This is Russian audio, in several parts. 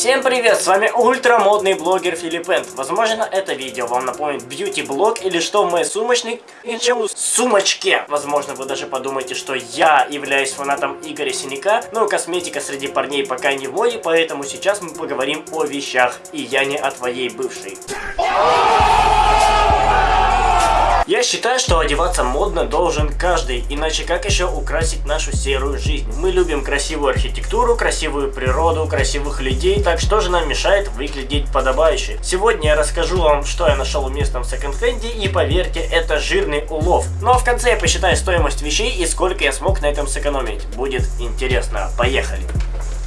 Всем привет, с вами ультрамодный блогер Филиппент. Возможно, это видео вам напомнит бьюти-блог или что в моей сумочной сумочке. Возможно, вы даже подумаете, что я являюсь фанатом Игоря Синяка, но косметика среди парней пока не в моде, поэтому сейчас мы поговорим о вещах, и я не о твоей бывшей. Я считаю, что одеваться модно должен каждый, иначе как еще украсить нашу серую жизнь? Мы любим красивую архитектуру, красивую природу, красивых людей, так что же нам мешает выглядеть подобающе? Сегодня я расскажу вам, что я нашел в местном секонд-хенде, и поверьте, это жирный улов. А в конце я посчитаю стоимость вещей и сколько я смог на этом сэкономить. Будет интересно. Поехали!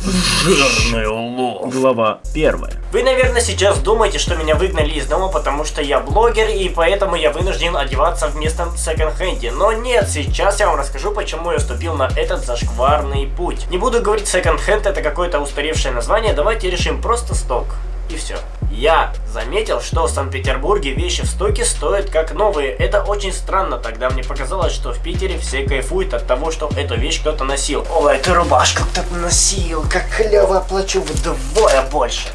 Жирный улов. Глава первая. Вы, наверное, сейчас думаете, что меня выгнали из дома, потому что я блогер, и поэтому я вынужден одеваться в местном секонд-хенде. Но нет, сейчас я вам расскажу, почему я вступил на этот зашкварный путь. Не буду говорить секонд-хенд, это какое-то устаревшее название, давайте решим просто сток. И все. Я заметил, что в Санкт-Петербурге вещи в стоке стоят как новые. Это очень странно. Тогда мне показалось, что в Питере все кайфуют от того, что эту вещь кто-то носил. О, эту рубашку кто-то носил. Как клево оплачу вдвое больше.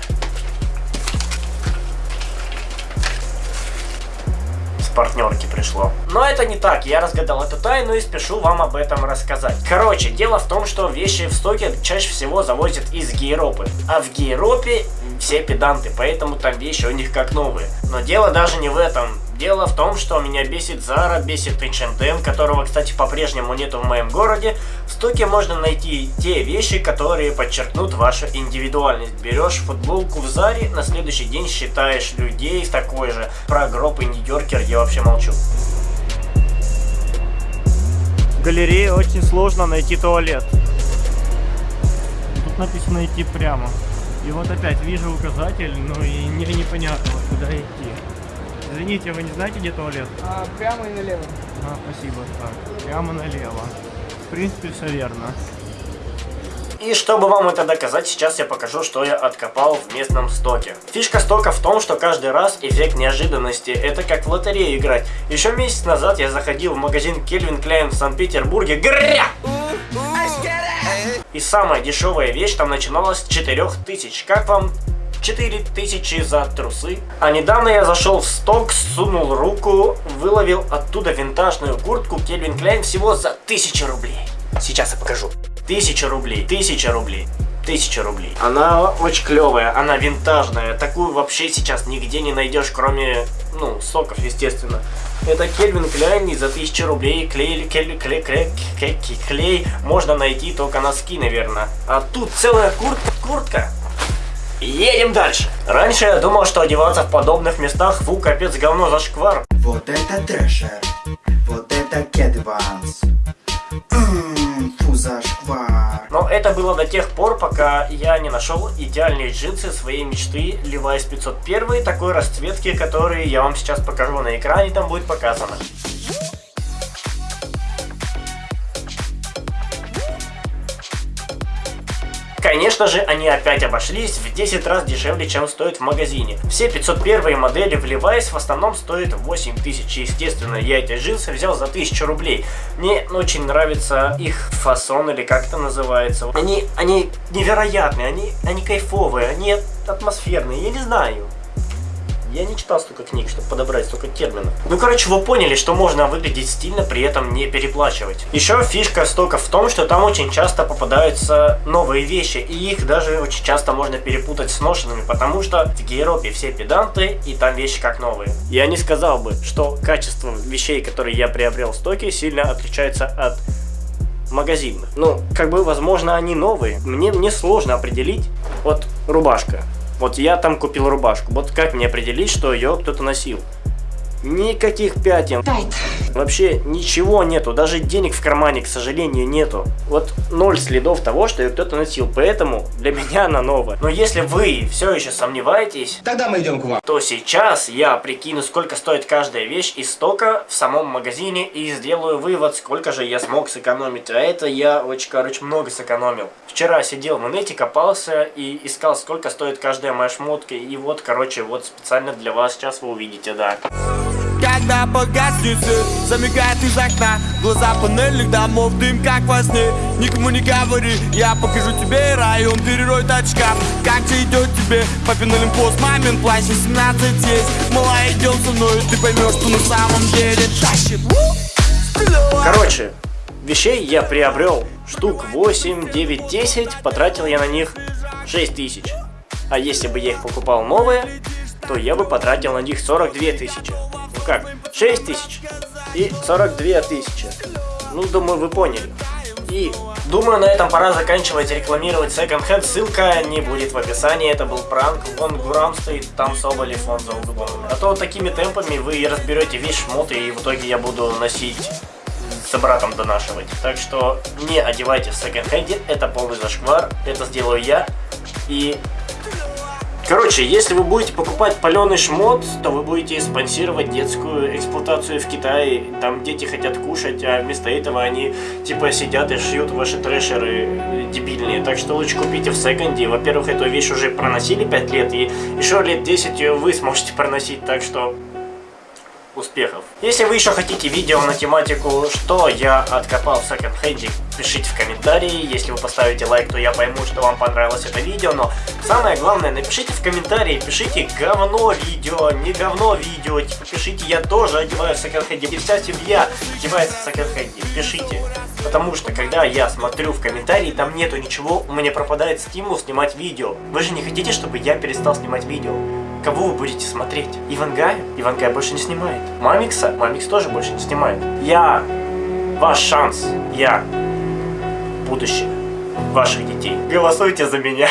Партнерки пришло. Но это не так, я разгадал эту тайну и спешу вам об этом рассказать. Короче, дело в том, что вещи в стоке чаще всего завозят из Гейропы. А в Гейропе все педанты, поэтому там вещи у них как новые. Но дело даже не в этом. Дело в том, что меня бесит Zara, бесит H&M, которого, кстати, по-прежнему нету в моем городе. В стоке можно найти те вещи, которые подчеркнут вашу индивидуальность. Берешь футболку в Заре, на следующий день считаешь людей такой же. Про гроб и Нью-Йоркер я вообще молчу. В галерее очень сложно найти туалет. Тут написано идти прямо. И вот опять вижу указатель, но и не, непонятно, куда идти. Извините, вы не знаете, где туалет? А, прямо и налево. А, спасибо. Так, прямо налево. В принципе, все верно. И чтобы вам это доказать, сейчас я покажу, что я откопал в местном стоке. Фишка стока в том, что каждый раз эффект неожиданности. Это как в лотерею играть. Еще месяц назад я заходил в магазин Кельвин Кляйн в Санкт-Петербурге. Гря! И самая дешевая вещь там начиналась с 4000. Как вам 4000 за трусы. А недавно я зашел в сток, сунул руку, выловил оттуда винтажную куртку Кельвин Кляйн всего за 1000 рублей. Сейчас я покажу. 1000 рублей, 1000 рублей. 1000 рублей. Она очень клевая, она винтажная. Такую вообще сейчас нигде не найдешь, кроме, ну, соков, естественно. Это Кельвин Кляйн и за 1000 рублей клей, клей, клей, клей, клей, клей можно найти только носки, наверное. А тут целая куртка, куртка Едем дальше. Раньше я думал, что одеваться в подобных местах, фу, капец, говно, зашквар. Вот это трэшер, вот это кедванс. Фу, зашквар. Но это было до тех пор, пока я не нашел идеальные джинсы своей мечты Levi's 501 такой расцветки, которые я вам сейчас покажу на экране, там будет показано. Конечно же, они опять обошлись в 10 раз дешевле, чем стоит в магазине. Все 501 модели в Levi's в основном стоят 8000. Естественно, я эти джинсы взял за 1000 рублей. Мне очень нравится их фасон, или как это называется. Они, они невероятные, они, они кайфовые, они атмосферные, я не знаю. Я не читал столько книг, чтобы подобрать столько терминов. Ну, короче, вы поняли, что можно выглядеть стильно, при этом не переплачивать. Еще фишка стока в том, что там очень часто попадаются новые вещи, и их даже очень часто можно перепутать с ношенными, потому что в Гейропе все педанты, и там вещи как новые. Я не сказал бы, что качество вещей, которые я приобрел в стоке, сильно отличается от магазинных. Ну, как бы, возможно, они новые. Мне, мне сложно определить. Вот рубашка. Вот я там купил рубашку. Вот как мне определить, что ее кто-то носил? Никаких пятен. Вообще ничего нету. Даже денег в кармане, к сожалению, нету. Вот ноль следов того, что ее кто-то носил. Поэтому для меня она новая. Но если вы все еще сомневаетесь, тогда мы идем к вам. То сейчас я прикину, сколько стоит каждая вещь из стока в самом магазине и сделаю вывод, сколько же я смог сэкономить. А это я очень, короче, много сэкономил. Вчера сидел в инете, копался и искал, сколько стоит каждая моя шмотка. И вот, короче, вот специально для вас сейчас вы увидите, да. Когда погаснет свет, замигает из окна Глаза панельных домов, дым как во сне Никому не говори, я покажу тебе район Перерой очкам, как тебе идет тебе Папин Олимпос, мамин плащ 17 есть Мала, идем со мной, ты поймешь, что на самом деле тащит. Короче, вещей я приобрел штук 8, 9, 10, потратил я на них 6 тысяч. А если бы я их покупал новые, то я бы потратил на них 42 тысячи. Как, 6 тысяч и 42 тысячи. Ну, думаю, вы поняли. И думаю, на этом пора заканчивать рекламировать Second Hand. Ссылка не будет в описании. Это был пранк. Вон Гурам стоит, там Соболев, он за углом. А то такими темпами вы разберете весь шмот, и в итоге я буду носить с братом донашивать. Так что не одевайте в секонд-хенде, это полный зашквар, это сделаю я. И Короче, если вы будете покупать паленый шмот, то вы будете спонсировать детскую эксплуатацию в Китае. Там дети хотят кушать, а вместо этого они типа сидят и шьют ваши трэшеры э, дебильные. Так что лучше купите в секонде. Во-первых, эту вещь уже проносили 5 лет, и еще лет 10 ее вы сможете проносить. Так что успехов. Если вы еще хотите видео на тематику, что я откопал в секонд-хенде, пишите в комментарии. Если вы поставите лайк, то я пойму, что вам понравилось это видео. Но самое главное, напишите в комментарии, пишите говно видео, не говно видео. Типа пишите, я тоже одеваюсь в секонд-хенде. И вся семья одевается в секонд-хенде. Пишите. Потому что, когда я смотрю в комментарии, там нету ничего, у меня пропадает стимул снимать видео. Вы же не хотите, чтобы я перестал снимать видео? Кого вы будете смотреть? Ивангая? Ивангая больше не снимает. Мамикса? Мамикс тоже больше не снимает. Я ваш шанс. Я будущее ваших детей. Голосуйте за меня.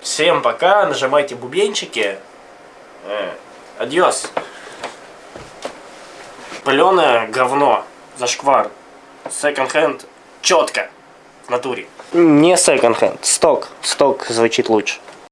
Всем пока, нажимайте бубенчики. Э, Адьос. Паленое говно. Зашквар. Секонд-хенд. Четко. В натуре. Не секонд-хенд. Сток. Сток звучит лучше.